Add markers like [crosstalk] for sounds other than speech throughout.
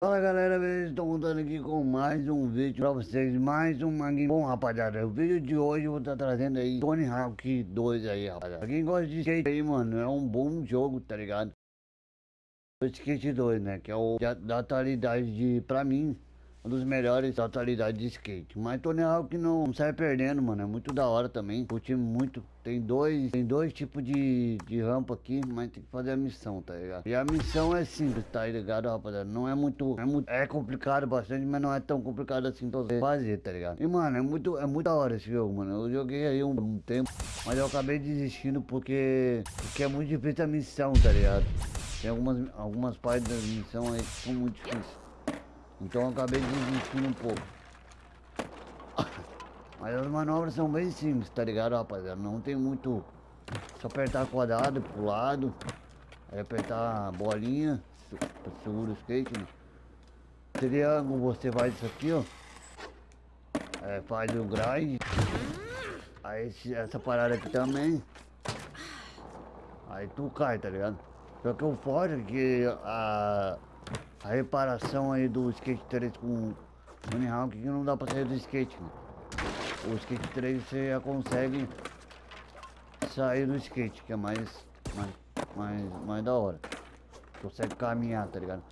Fala galera, beleza? Estou voltando aqui com mais um vídeo pra vocês, mais um manguinho Bom rapaziada, o vídeo de hoje eu vou estar tá trazendo aí Tony Hawk 2 aí rapaziada Pra quem gosta de skate aí mano, é um bom jogo, tá ligado? O Skate 2 né, que é o da atualidade de, pra mim um dos melhores da atualidade de skate. Mas Tony Hawk não, não sai perdendo, mano. É muito da hora também. Curti muito. Tem dois, tem dois tipos de, de rampa aqui, mas tem que fazer a missão, tá ligado? E a missão é simples, tá ligado, rapaziada? Não é muito, é muito, é complicado bastante, mas não é tão complicado assim pra você fazer, tá ligado? E, mano, é muito, é muito da hora esse jogo, mano. Eu joguei aí um, um tempo, mas eu acabei desistindo porque, porque é muito difícil a missão, tá ligado? Tem algumas, algumas partes da missão aí que são muito difíceis. Então eu acabei desistindo um pouco. Mas as manobras são bem simples, tá ligado, rapaziada? Não tem muito... Só apertar quadrado pro lado. Aí apertar bolinha. Segura o skate, né? Triângulo você faz isso aqui, ó. É, faz o grind. Aí essa parada aqui também. Aí tu cai, tá ligado? Só que o foda é que a, a reparação aí do skate 3 com Tony Hawk que não dá pra sair do skate. O skate 3 você já consegue sair do skate, que é mais, mais, mais, mais da hora. Consegue caminhar, tá ligado?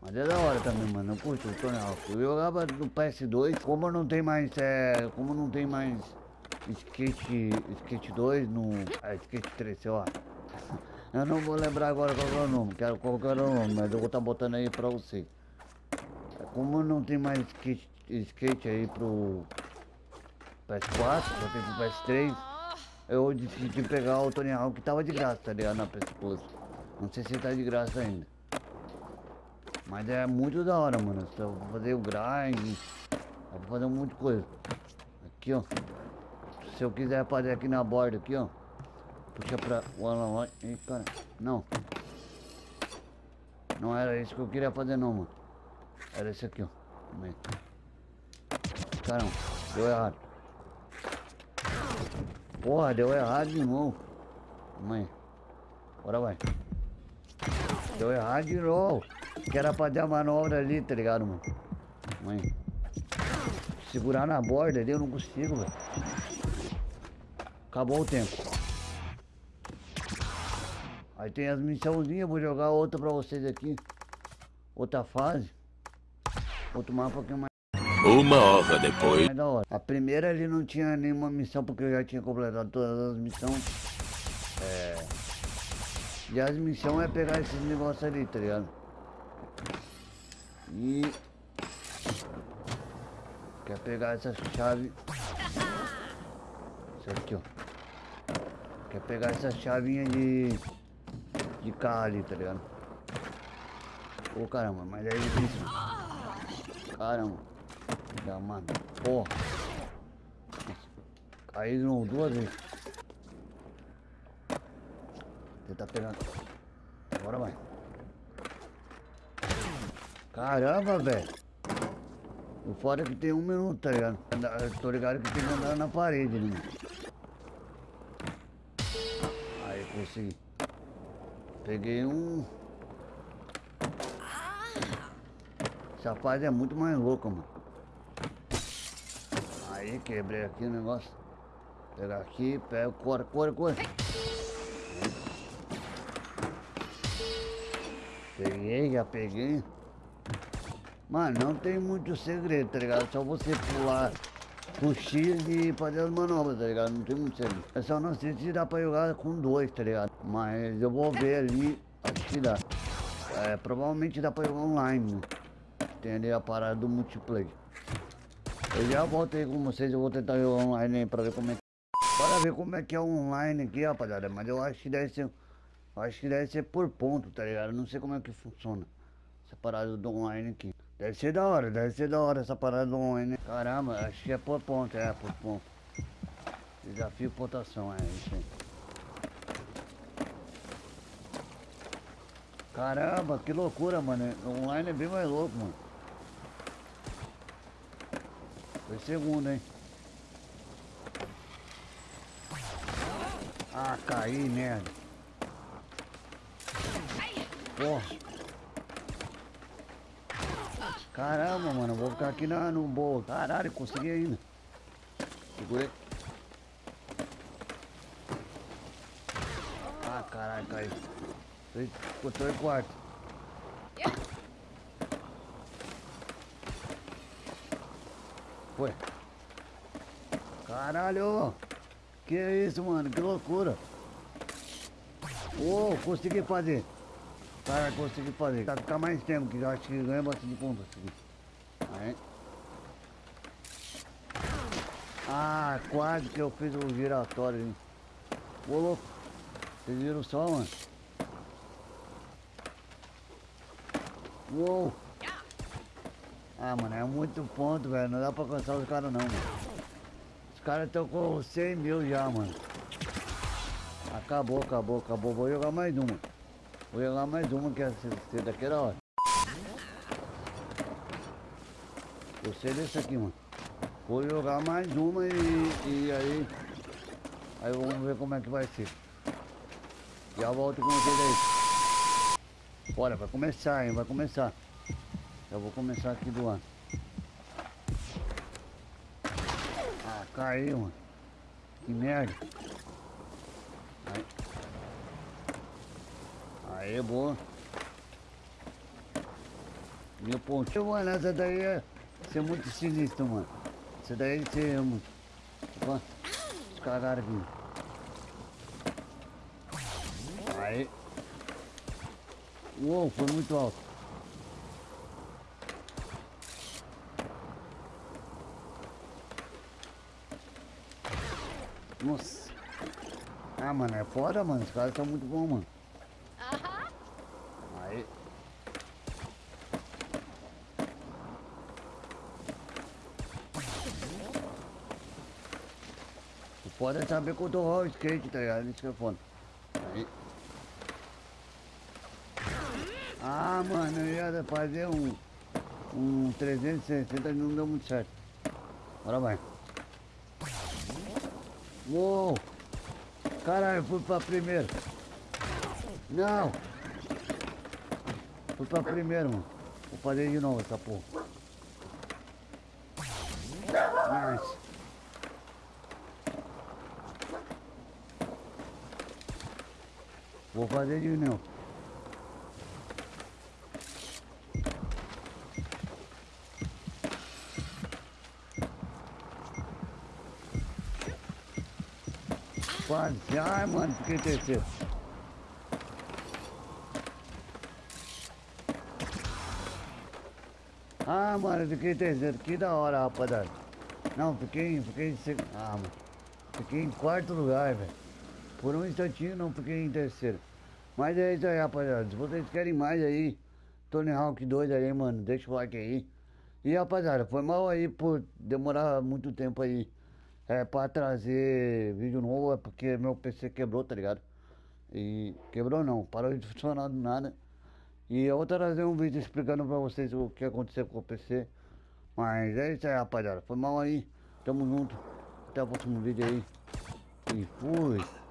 Mas é da hora também, mano. Eu curto o Tony Hawk. Eu jogava no PS2, como não tem mais, é, como não tem mais skate, skate 2 no, é, skate 3, sei lá. [laughs] Eu não vou lembrar agora qual é o nome, quero qual era o nome, mas eu vou estar tá botando aí pra você. Como não tem mais skate, skate aí pro PS4, só tem pro PS3, eu decidi pegar o Tony Hawk que tava de graça, tá ligado? Na PS Plus. Não sei se tá de graça ainda. Mas é muito da hora, mano. Você vai fazer o grind, vai fazer um monte de coisa. Aqui, ó. Se eu quiser fazer aqui na borda, aqui, ó. Puxa pra o Alan cara. Não. Não era isso que eu queria fazer não, mano. Era esse aqui, ó. Caramba, deu errado. Porra, deu errado de novo. Mãe. Bora vai. Deu errado de novo. Que era fazer a manobra ali, tá ligado, mano? Mãe. Segurar na borda ali eu não consigo, velho. Acabou o tempo. Aí tem as missãozinhas, vou jogar outra pra vocês aqui. Outra fase. Outro mapa que é mais... Uma hora depois. da hora. A primeira ele não tinha nenhuma missão porque eu já tinha completado todas as missões. É... E as missões é pegar esses negócios ali, tá ligado? E... Quer pegar essa chave... Isso aqui, ó. Quer pegar essa chavinha de carro ali, tá ligado? Ô oh, caramba, mas é difícil. Caramba. Já, mano. Porra. Caí de novo duas vezes. Tentar pegar. Agora vai. Caramba, velho. O foda é que tem um minuto, tá ligado? Tô ligado que tem que andar na parede, né? Aí, consegui. Peguei um... Essa fase é muito mais louca, mano. Aí, quebrei aqui o negócio. Pegar aqui, pega, corre, corre, corre. Peguei, já peguei. Mano, não tem muito segredo, tá ligado? Só você pular com X e fazer as manobras, tá ligado? Não tem muito segredo. É só não sei se dá pra jogar com dois, tá ligado? Mas eu vou ver ali, acho que dá. É, provavelmente dá pra jogar online, né? Tem ali a parada do multiplayer. Eu já voltei com vocês, eu vou tentar jogar online aí pra ver como é que... Bora ver como é que é online aqui, rapaziada. Mas eu acho que deve ser... Acho que deve ser por ponto, tá ligado? não sei como é que funciona essa parada do online aqui. Deve ser da hora, deve ser da hora essa parada do online. Caramba, acho que é por ponto, é por ponto. Desafio pontuação, é isso aí. Caramba, que loucura, mano. O online é bem mais louco, mano. Foi segundo, hein. Ah, caí, merda. Caramba, mano, vou ficar aqui na, no bolo. Caralho, consegui ainda. Segurei. Ah, caralho, caiu. Ficou em quarto. Foi. Caralho! Que isso, mano? Que loucura! Oh, consegui fazer. Cara, consegui fazer. Vai ficar mais tempo, que eu acho que ganha bastante ponto. Assim. Aí. Ah, quase que eu fiz o giratório, hein? Ô, louco. Vocês viram só, mano? Uou! Ah, mano, é muito ponto, velho. Não dá pra alcançar os caras, não, mano. Os caras estão com 100 mil já, mano. Acabou, acabou, acabou. Vou jogar mais uma. Vou jogar mais uma que essa daqui era hora. Gostei desse aqui, mano. Vou jogar mais uma e, e aí. Aí vamos ver como é que vai ser. Já volto com vocês aí. Bora, vai começar, hein? Vai começar. Já vou começar aqui do ano. Ah, caiu, mano. Que merda. Aí. Aí, boa. Meu pontinho, mano, essa daí é ser muito sinistro, mano. Essa daí é muito. Opa, os aqui. Aí. Uou, foi muito alto. Nossa. Ah, mano, é foda, mano. Os caras estão muito bons, mano. Aí. O foda é saber controlar o skate, tá ligado? Isso que é foda. Aí. Ah, mano, eu ia fazer um, um 360 e não deu muito certo. Agora vai. Uou! Caralho, fui pra primeiro. Não! Fui pra primeiro, mano. Vou fazer de novo essa porra. Nice. Vou fazer de novo. Quase. Ai, mano, fiquei terceiro. Ah, mano, fiquei terceiro. Que da hora, rapaziada. Não, fiquei, fiquei em segundo. Ah, mano. Fiquei em quarto lugar, velho. Por um instantinho não fiquei em terceiro. Mas é isso aí, rapaziada. Se vocês querem mais aí, Tony Hawk 2 aí, mano, deixa o like aí. E rapaziada, foi mal aí por demorar muito tempo aí é, pra trazer vídeo novo é porque meu PC quebrou, tá ligado? E quebrou não, parou de funcionar do nada. E eu vou trazer um vídeo explicando pra vocês o que aconteceu com o PC. Mas é isso aí, rapaziada. Foi mal aí. Tamo junto. Até o próximo vídeo aí. E fui.